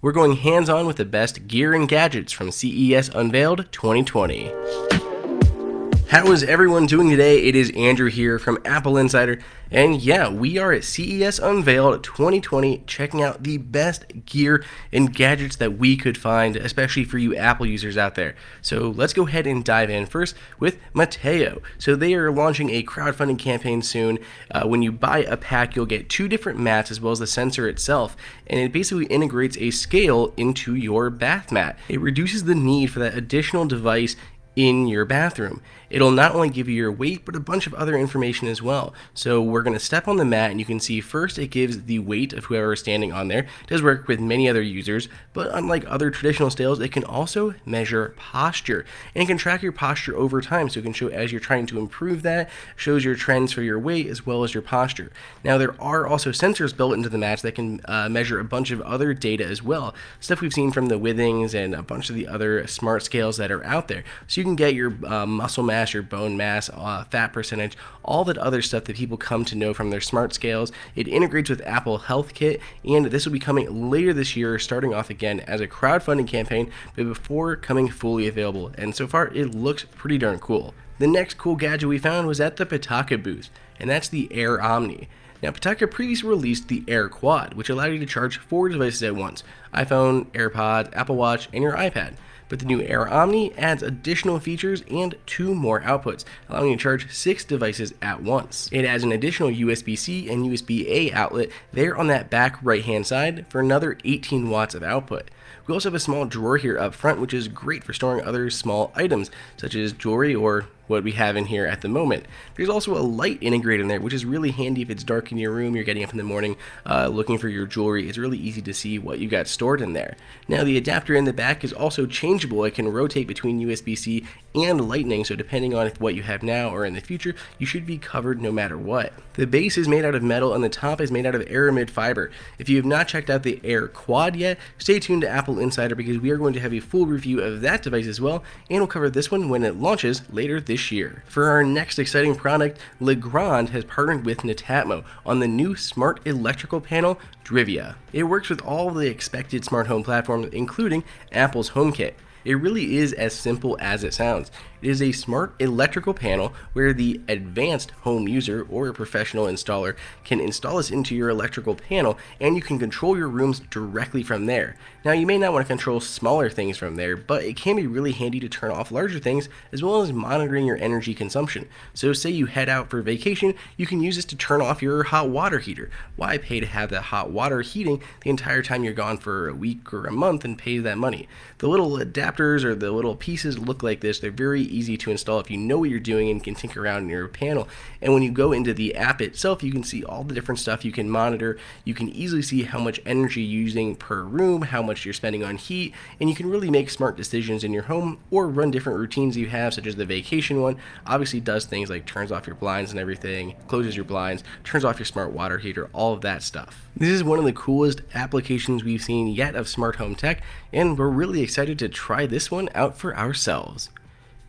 We're going hands on with the best gear and gadgets from CES Unveiled 2020. How is everyone doing today? It is Andrew here from Apple Insider, and yeah, we are at CES Unveiled 2020 checking out the best gear and gadgets that we could find, especially for you Apple users out there. So let's go ahead and dive in first with Mateo. So they are launching a crowdfunding campaign soon. Uh, when you buy a pack, you'll get two different mats as well as the sensor itself, and it basically integrates a scale into your bath mat. It reduces the need for that additional device in your bathroom. It'll not only give you your weight, but a bunch of other information as well. So we're going to step on the mat and you can see first it gives the weight of whoever is standing on there. It does work with many other users, but unlike other traditional scales, it can also measure posture and it can track your posture over time. So it can show as you're trying to improve that, shows your trends for your weight as well as your posture. Now there are also sensors built into the mats that can uh, measure a bunch of other data as well. Stuff we've seen from the Withings and a bunch of the other smart scales that are out there. So you can get your uh, muscle mass, your bone mass, uh, fat percentage, all that other stuff that people come to know from their smart scales. It integrates with Apple Health Kit, and this will be coming later this year, starting off again as a crowdfunding campaign, but before coming fully available. And so far, it looks pretty darn cool. The next cool gadget we found was at the Pitaka booth, and that's the Air Omni. Now, Pitaka previously released the Air Quad, which allowed you to charge four devices at once iPhone, AirPods, Apple Watch, and your iPad but the new Air Omni adds additional features and two more outputs, allowing you to charge six devices at once. It adds an additional USB-C and USB-A outlet there on that back right hand side for another 18 watts of output. We also have a small drawer here up front, which is great for storing other small items, such as jewelry or what we have in here at the moment. There's also a light integrated in there, which is really handy if it's dark in your room, you're getting up in the morning uh, looking for your jewelry. It's really easy to see what you got stored in there. Now the adapter in the back is also changeable. It can rotate between USB-C and lightning, so depending on what you have now or in the future, you should be covered no matter what. The base is made out of metal and the top is made out of aramid fiber. If you have not checked out the Air Quad yet, stay tuned to Apple Insider because we are going to have a full review of that device as well, and we'll cover this one when it launches later this this year. For our next exciting product, Legrand has partnered with Netatmo on the new smart electrical panel, Drivia. It works with all the expected smart home platforms, including Apple's HomeKit. It really is as simple as it sounds. It is a smart electrical panel where the advanced home user or a professional installer can install this into your electrical panel and you can control your rooms directly from there. Now you may not want to control smaller things from there, but it can be really handy to turn off larger things as well as monitoring your energy consumption. So say you head out for vacation, you can use this to turn off your hot water heater. Why pay to have that hot water heating the entire time you're gone for a week or a month and pay that money? The little adapters or the little pieces look like this. They're very easy to install if you know what you're doing and can tinker around in your panel. And when you go into the app itself, you can see all the different stuff you can monitor. You can easily see how much energy you're using per room, how much you're spending on heat, and you can really make smart decisions in your home or run different routines you have, such as the vacation one. Obviously, does things like turns off your blinds and everything, closes your blinds, turns off your smart water heater, all of that stuff. This is one of the coolest applications we've seen yet of smart home tech, and we're really excited to try this one out for ourselves.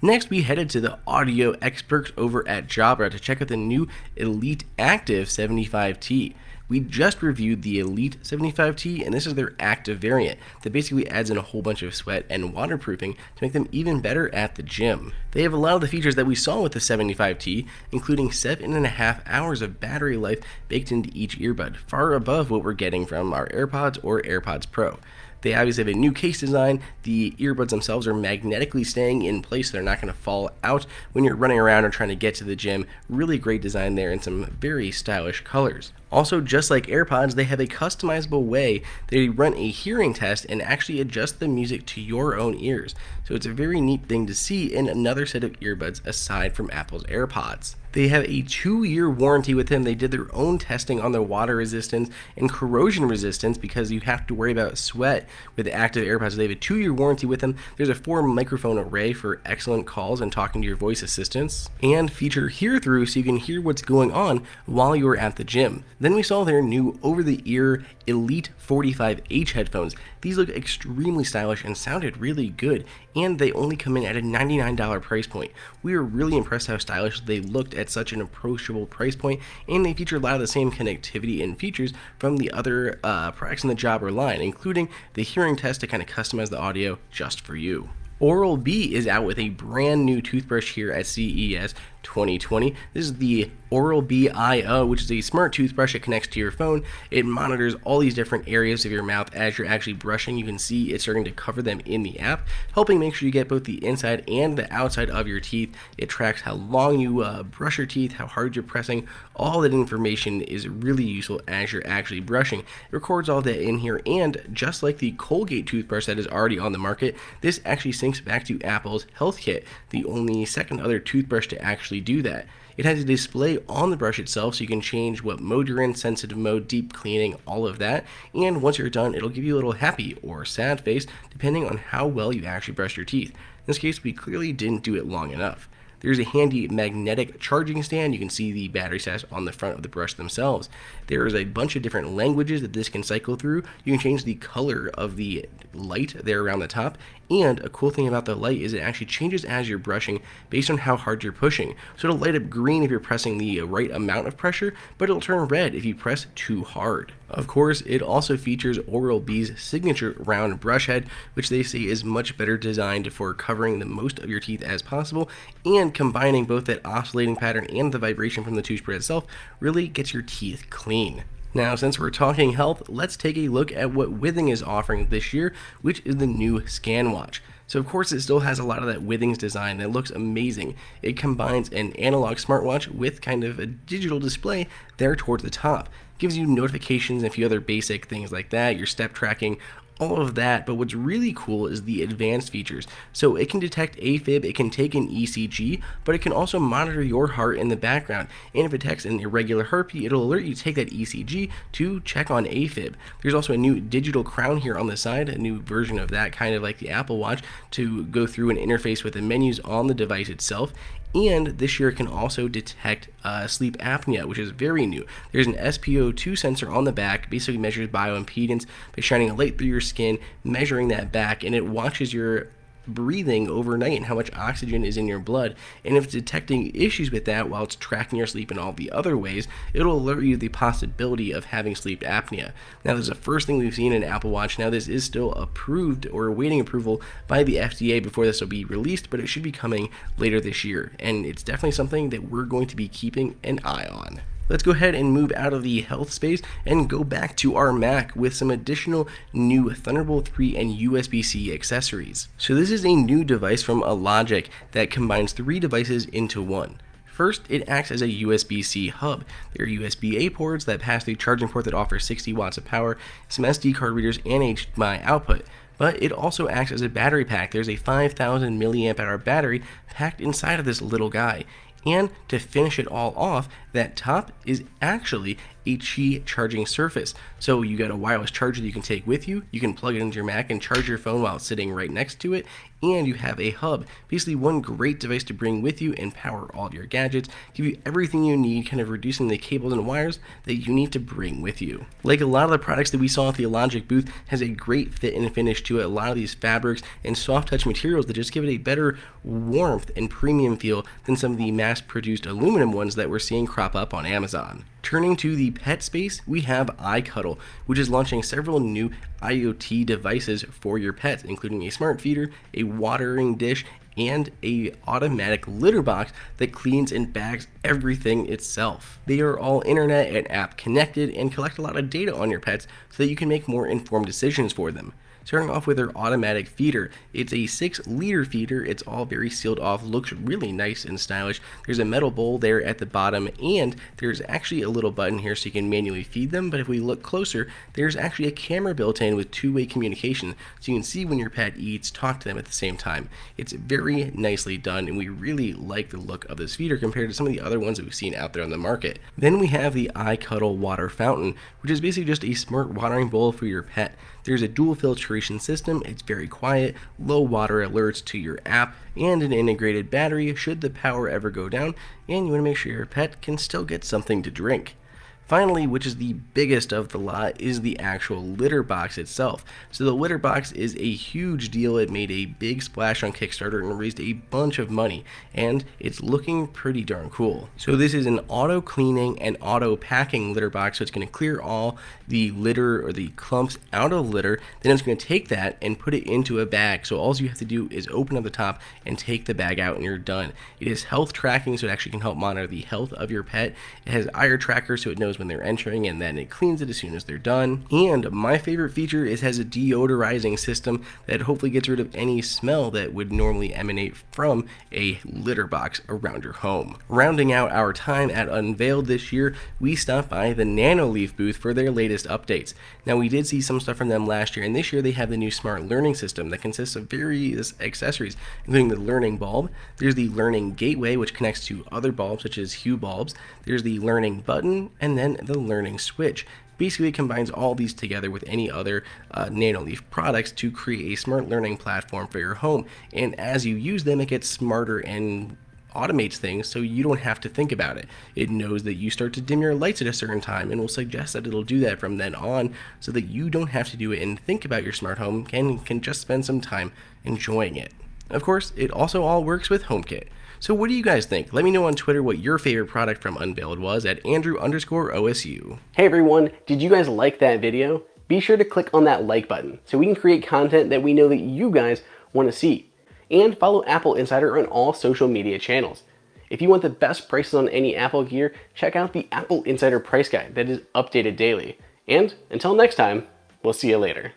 Next, we headed to the audio experts over at Jabra to check out the new Elite Active 75T. We just reviewed the Elite 75T, and this is their active variant that basically adds in a whole bunch of sweat and waterproofing to make them even better at the gym. They have a lot of the features that we saw with the 75T, including 7.5 hours of battery life baked into each earbud, far above what we're getting from our AirPods or AirPods Pro. They obviously have a new case design. The earbuds themselves are magnetically staying in place. They're not going to fall out when you're running around or trying to get to the gym. Really great design there and some very stylish colors. Also, just like AirPods, they have a customizable way they run a hearing test and actually adjust the music to your own ears. So it's a very neat thing to see in another set of earbuds aside from Apple's AirPods. They have a two year warranty with them. They did their own testing on their water resistance and corrosion resistance because you have to worry about sweat with active AirPods. They have a two year warranty with them. There's a four microphone array for excellent calls and talking to your voice assistants, and feature hear through so you can hear what's going on while you're at the gym. Then we saw their new over the ear Elite 45H headphones. These look extremely stylish and sounded really good, and they only come in at a $99 price point. We were really impressed how stylish they looked at at such an approachable price point, and they feature a lot of the same connectivity and features from the other uh, products in the Jabra line, including the hearing test to kind of customize the audio just for you. Oral B is out with a brand new toothbrush here at CES 2020. This is the Oral B IO, which is a smart toothbrush that connects to your phone. It monitors all these different areas of your mouth as you're actually brushing. You can see it's starting to cover them in the app, helping make sure you get both the inside and the outside of your teeth. It tracks how long you uh, brush your teeth, how hard you're pressing. All that information is really useful as you're actually brushing. It records all that in here, and just like the Colgate toothbrush that is already on the market, this actually syncs back to Apple's Health Kit, the only second other toothbrush to actually do that. It has a display on the brush itself so you can change what mode you're in, sensitive mode, deep cleaning, all of that. And once you're done, it'll give you a little happy or sad face depending on how well you actually brush your teeth. In this case, we clearly didn't do it long enough. There's a handy magnetic charging stand. You can see the battery status on the front of the brush themselves. There is a bunch of different languages that this can cycle through. You can change the color of the light there around the top. And a cool thing about the light is it actually changes as you're brushing based on how hard you're pushing. So it'll light up green if you're pressing the right amount of pressure, but it'll turn red if you press too hard. Of course, it also features Oral-B's signature round brush head, which they say is much better designed for covering the most of your teeth as possible, and combining both that oscillating pattern and the vibration from the toothbrush itself really gets your teeth clean. Now, since we're talking health, let's take a look at what Withings is offering this year, which is the new ScanWatch. So of course it still has a lot of that Withings design that looks amazing. It combines an analog smartwatch with kind of a digital display there towards the top gives you notifications and a few other basic things like that, your step tracking, all of that, but what's really cool is the advanced features. So it can detect AFib, it can take an ECG, but it can also monitor your heart in the background. And if it detects an irregular heartbeat, it'll alert you to take that ECG to check on AFib. There's also a new digital crown here on the side, a new version of that, kind of like the Apple Watch, to go through and interface with the menus on the device itself and this year it can also detect uh, sleep apnea, which is very new. There's an SpO2 sensor on the back, basically measures bioimpedance by shining a light through your skin, measuring that back, and it watches your breathing overnight and how much oxygen is in your blood. And if it's detecting issues with that while it's tracking your sleep in all the other ways, it'll alert you the possibility of having sleep apnea. Now, this is the first thing we've seen in Apple Watch. Now, this is still approved or awaiting approval by the FDA before this will be released, but it should be coming later this year. And it's definitely something that we're going to be keeping an eye on let's go ahead and move out of the health space and go back to our Mac with some additional new Thunderbolt 3 and USB-C accessories. So this is a new device from Alogic that combines three devices into one. First, it acts as a USB-C hub. There are USB-A ports that pass through charging port that offers 60 watts of power, some SD card readers, and HDMI output but it also acts as a battery pack. There's a 5000 milliamp hour battery packed inside of this little guy. And to finish it all off, that top is actually a Qi charging surface. So you got a wireless charger that you can take with you, you can plug it into your Mac and charge your phone while it's sitting right next to it, and you have a hub. Basically one great device to bring with you and power all of your gadgets, give you everything you need, kind of reducing the cables and wires that you need to bring with you. Like a lot of the products that we saw at the Alogic booth has a great fit and finish to it, a lot of these fabrics and soft touch materials that just give it a better warmth and premium feel than some of the mass produced aluminum ones that we're seeing crop up on Amazon. Turning to the pet space, we have iCuddle, which is launching several new IoT devices for your pets, including a smart feeder, a watering dish, and a automatic litter box that cleans and bags everything itself. They are all internet and app connected and collect a lot of data on your pets so that you can make more informed decisions for them. Starting off with their automatic feeder. It's a 6 liter feeder. It's all very sealed off, looks really nice and stylish. There's a metal bowl there at the bottom and there's actually a little button here so you can manually feed them. But if we look closer, there's actually a camera built in with two-way communication so you can see when your pet eats, talk to them at the same time. It's very nicely done and we really like the look of this feeder compared to some of the other ones that we've seen out there on the market. Then we have the iCuddle water fountain, which is basically just a smart watering bowl for your pet. There's a dual filtration system, it's very quiet, low water alerts to your app, and an integrated battery should the power ever go down, and you want to make sure your pet can still get something to drink. Finally, which is the biggest of the lot, is the actual litter box itself. So the litter box is a huge deal. It made a big splash on Kickstarter and raised a bunch of money, and it's looking pretty darn cool. So this is an auto cleaning and auto packing litter box, so it's going to clear all the litter or the clumps out of the litter. Then it's going to take that and put it into a bag. So all you have to do is open up the top and take the bag out, and you're done. It is health tracking, so it actually can help monitor the health of your pet. It has IR tracker, so it knows when they're entering and then it cleans it as soon as they're done. And my favorite feature is has a deodorizing system that hopefully gets rid of any smell that would normally emanate from a litter box around your home. Rounding out our time at Unveiled this year, we stopped by the Nanoleaf booth for their latest updates. Now we did see some stuff from them last year and this year they have the new smart learning system that consists of various accessories including the learning bulb, there's the learning gateway which connects to other bulbs such as Hue bulbs, there's the learning button, and then the learning switch. Basically, combines all these together with any other uh, Nanoleaf products to create a smart learning platform for your home. And as you use them, it gets smarter and automates things so you don't have to think about it. It knows that you start to dim your lights at a certain time and will suggest that it'll do that from then on so that you don't have to do it and think about your smart home and can just spend some time enjoying it. Of course, it also all works with HomeKit. So what do you guys think? Let me know on Twitter what your favorite product from Unveiled was at Andrew underscore OSU. Hey everyone, did you guys like that video? Be sure to click on that like button so we can create content that we know that you guys want to see. And follow Apple Insider on all social media channels. If you want the best prices on any Apple gear, check out the Apple Insider price guide that is updated daily. And until next time, we'll see you later.